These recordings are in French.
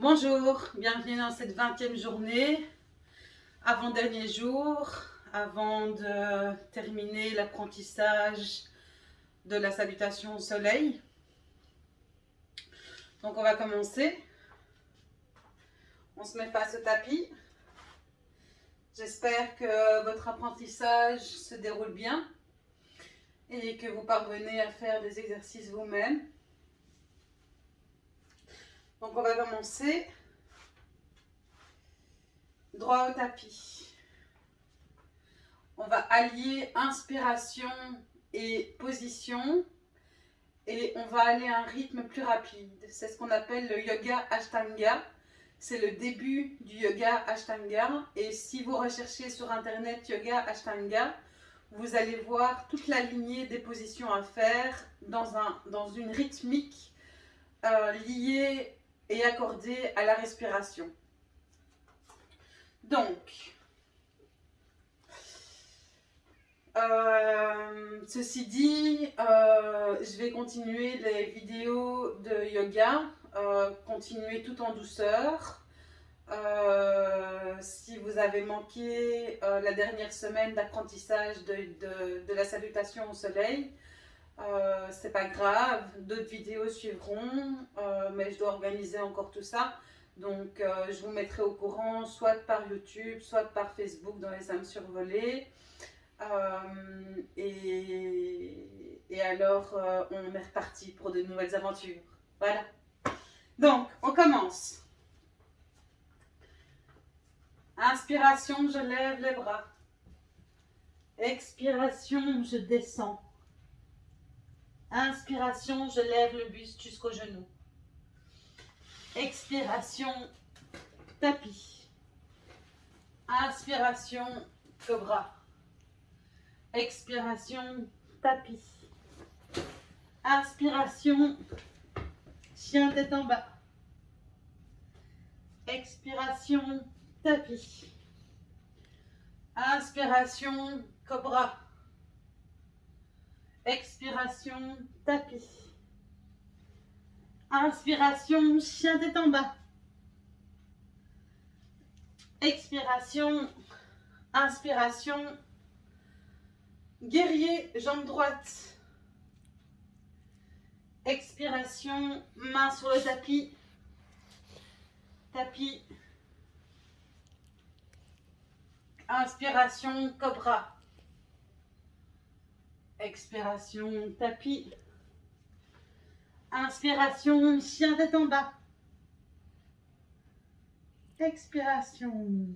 Bonjour, bienvenue dans cette 20e journée, avant-dernier jour, avant de terminer l'apprentissage de la salutation au soleil. Donc on va commencer. On se met face au tapis. J'espère que votre apprentissage se déroule bien et que vous parvenez à faire des exercices vous-même. Donc on va commencer droit au tapis. On va allier inspiration et position et on va aller à un rythme plus rapide. C'est ce qu'on appelle le yoga ashtanga. C'est le début du yoga ashtanga et si vous recherchez sur internet yoga ashtanga, vous allez voir toute la lignée des positions à faire dans, un, dans une rythmique euh, liée et accordée à la respiration. Donc, euh, ceci dit, euh, je vais continuer les vidéos de yoga, continuer tout en douceur. Euh, si vous avez manqué euh, la dernière semaine d'apprentissage de, la salutation au soleil, euh, c'est pas grave, d'autres vidéos suivront, mais je dois organiser encore tout ça. Donc je vous mettrai au courant soit par YouTube, soit par Facebook dans les âmes survolées. Et, et, alors on est reparti pour de nouvelles aventures. Voilà. Donc on commence. Inspiration, je lève les bras. Expiration, je descends. Inspiration, je lève le buste jusqu'au genou. Expiration, tapis. Inspiration, cobra. Expiration, tapis. Inspiration, chien tête en bas. Expiration, tapis. Inspiration, cobra. Expiration, tapis. Inspiration, chien tête en bas. Expiration, inspiration, guerrier, jambe droite. Expiration, main sur le tapis. Tapis, Inspiration, cobra. Expiration, tapis. Inspiration, chien tête en bas. Expiration.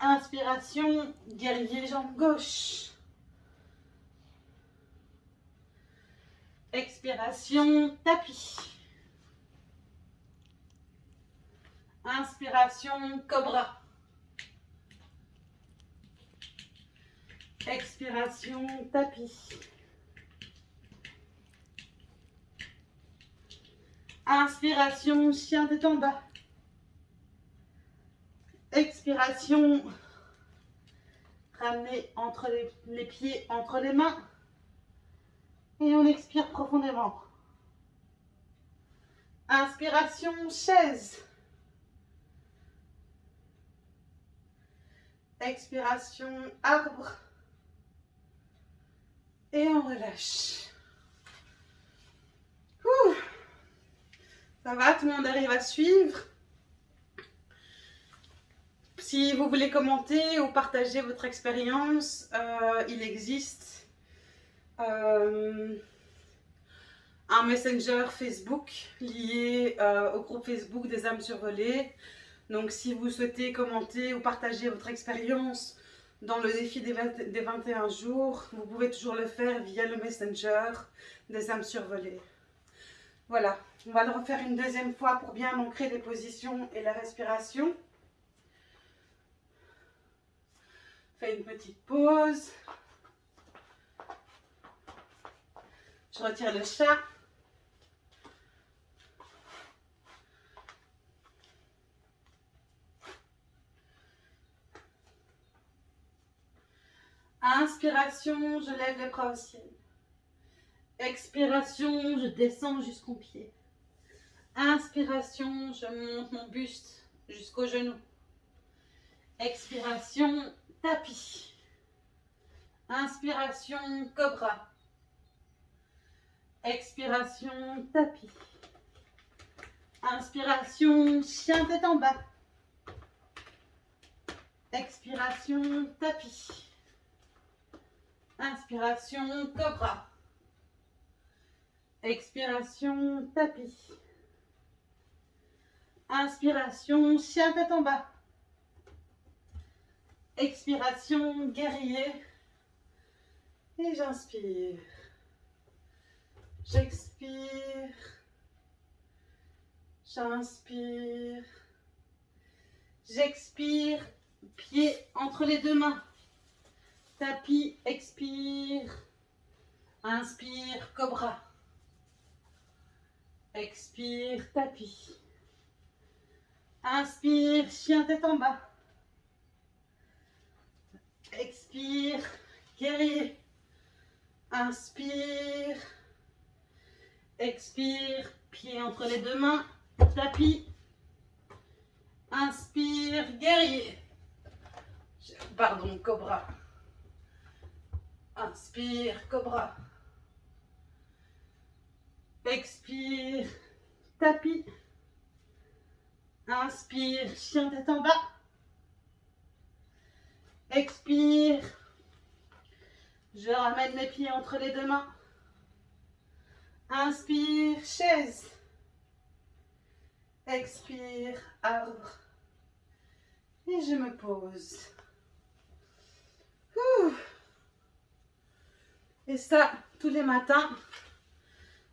Inspiration, guerrier jambe gauche. Expiration, tapis. Inspiration, cobra. Expiration, tapis. Inspiration, chien tête en bas. Expiration, ramenez entre les, les pieds entre les mains. Et on expire profondément. Inspiration, chaise. Expiration, arbre et on relâche. Ça va, tout le monde arrive à suivre. Si vous voulez commenter ou partager votre expérience, euh, il existe euh, un messenger Facebook lié euh, au groupe Facebook des âmes survolées. Donc si vous souhaitez commenter ou partager votre expérience dans le défi des, 21 jours, vous pouvez toujours le faire via le Messenger des âmes survolées. Voilà, on va le refaire une deuxième fois pour bien ancrer les positions et la respiration. Fais une petite pause. Je retire le chat. Inspiration, je lève les bras au ciel. Expiration, je descends jusqu'au pied. Inspiration, je monte mon buste jusqu'au genou. Expiration, tapis. Inspiration, cobra. Expiration, tapis. Inspiration, chien tête en bas. Expiration, tapis. Inspiration, cobra. Expiration, tapis. Inspiration, chien tête en bas. Expiration, guerrier. Et j'inspire. J'expire. J'inspire. J'expire. Pied entre les deux mains. Tapis, expire. Inspire, cobra. Expire, tapis. Inspire, chien tête en bas. Expire, guerrier. Inspire. Expire, pied entre les deux mains. Tapis. Inspire, guerrier. Pardon, cobra. Inspire, cobra. Expire, tapis. Inspire, chien tête en bas. Expire. Je ramène mes pieds entre les deux mains. Inspire, chaise. Expire, arbre. Et je me pose. Et ça, tous les matins,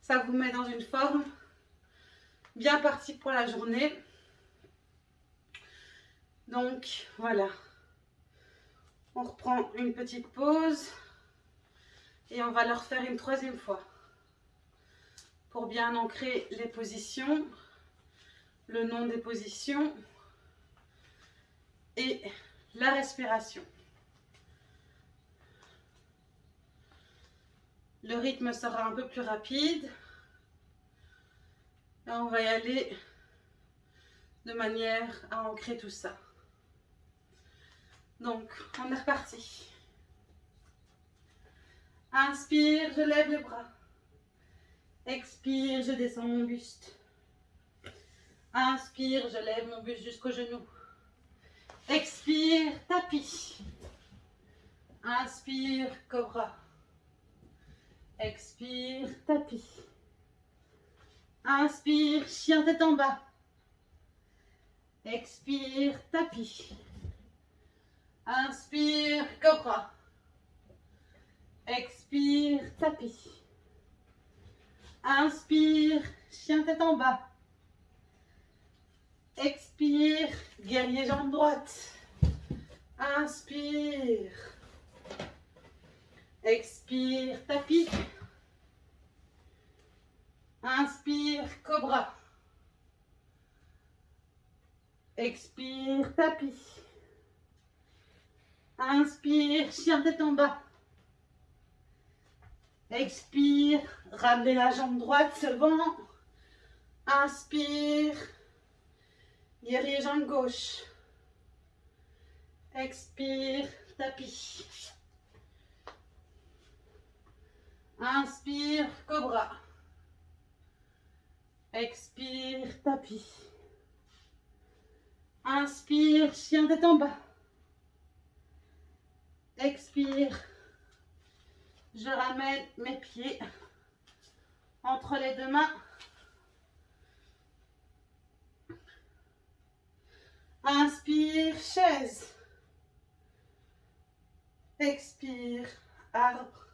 ça vous met dans une forme bien partie pour la journée. Donc, voilà. On reprend une petite pause et on va le refaire une troisième fois pour bien ancrer les positions, le nom des positions et la respiration. Le rythme sera un peu plus rapide. Là, on va y aller de manière à ancrer tout ça. Donc, on est reparti. Inspire, je lève les bras. Expire, je descends mon buste. Inspire, je lève mon buste jusqu'au genou. Expire, tapis. Inspire, cobra. Expire, tapis. Inspire, chien tête en bas. Expire, tapis. Inspire, cobra. Expire, tapis. Inspire, chien tête en bas. Expire, guerrier jambe droite. Inspire. Expire, tapis. Inspire, cobra. Expire, tapis. Inspire, chien tête en bas. Expire, ramenez la jambe droite devant. Inspire, guerrier jambe gauche. Expire, tapis. Inspire, cobra. Expire, tapis. Inspire, chien tête en bas. Expire. Je ramène mes pieds entre les deux mains. Inspire, chaise. Expire, arbre.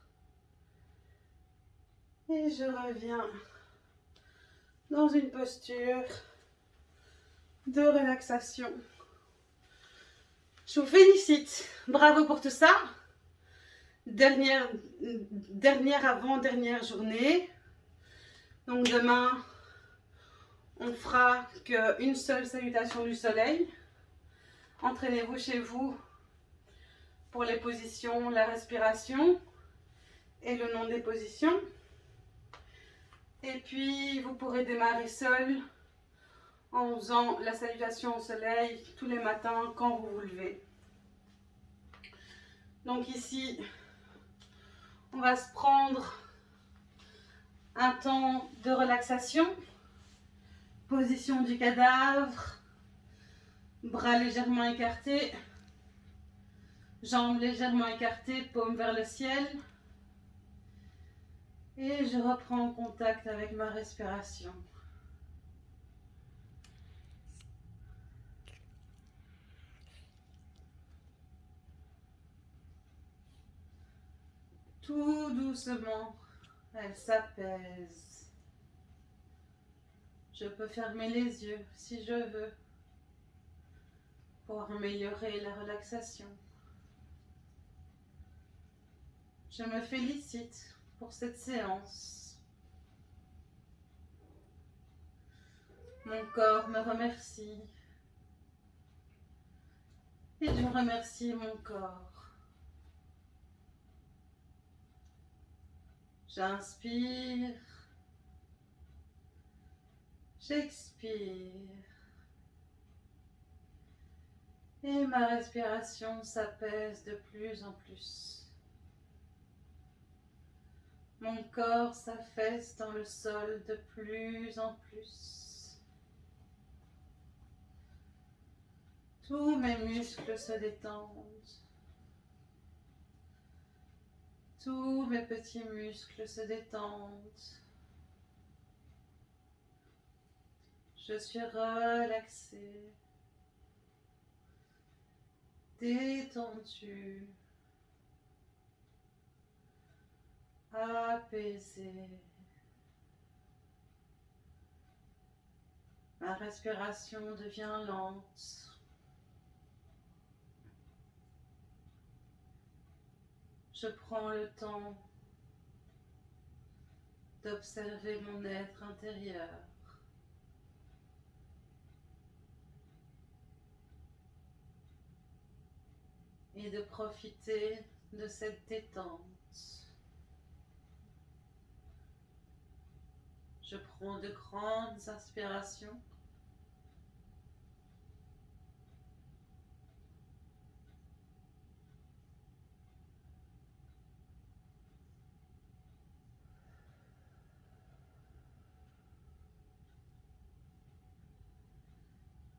Et je reviens dans une posture de relaxation. Je vous félicite. Bravo pour tout ça. Dernière, dernière avant-dernière journée. Donc demain, on fera qu'une seule salutation du soleil. Entraînez-vous chez vous pour les positions, la respiration et le nom des positions. Et puis, vous pourrez démarrer seul en faisant la salutation au soleil tous les matins quand vous vous levez. Donc ici, on va se prendre un temps de relaxation. Position du cadavre, bras légèrement écartés, jambes légèrement écartées, paume vers le ciel. Et je reprends contact avec ma respiration. Tout doucement, elle s'apaise. Je peux fermer les yeux si je veux pour améliorer la relaxation. Je me félicite pour cette séance. Mon corps me remercie. Et je remercie mon corps. J'inspire. J'expire. Et ma respiration s'apaise de plus en plus. Mon corps s'affaisse dans le sol de plus en plus. Tous mes muscles se détendent. Tous mes petits muscles se détendent. Je suis relaxée, détendue, apaisée. Ma respiration devient lente. Je prends le temps d'observer mon être intérieur. Et de profiter de cette détente. Je prends de grandes inspirations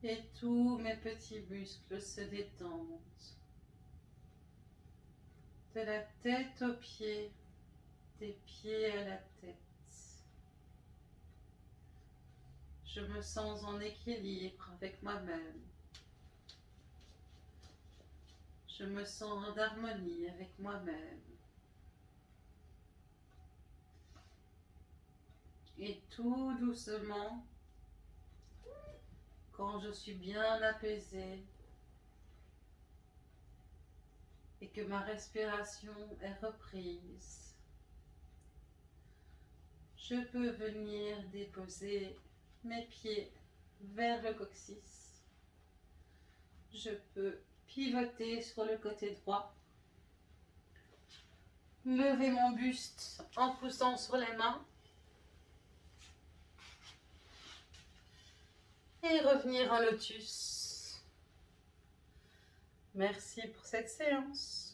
et tous mes petits muscles se détendent. De la tête aux pieds, des pieds à la tête. Je me sens en équilibre avec moi-même. Je me sens en harmonie avec moi-même. Et tout doucement, quand je suis bien apaisée et que ma respiration est reprise, je peux venir déposer mes pieds vers le coccyx. Je peux pivoter sur le côté droit, lever mon buste en poussant sur les mains et revenir en lotus. Merci pour cette séance.